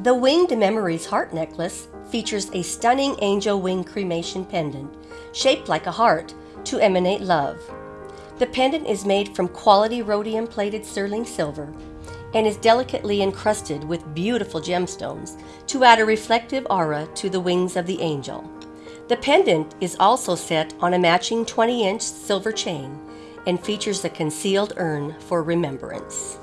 The Winged Memories heart necklace features a stunning angel wing cremation pendant shaped like a heart to emanate love. The pendant is made from quality rhodium plated sterling silver and is delicately encrusted with beautiful gemstones to add a reflective aura to the wings of the angel. The pendant is also set on a matching 20 inch silver chain and features a concealed urn for remembrance.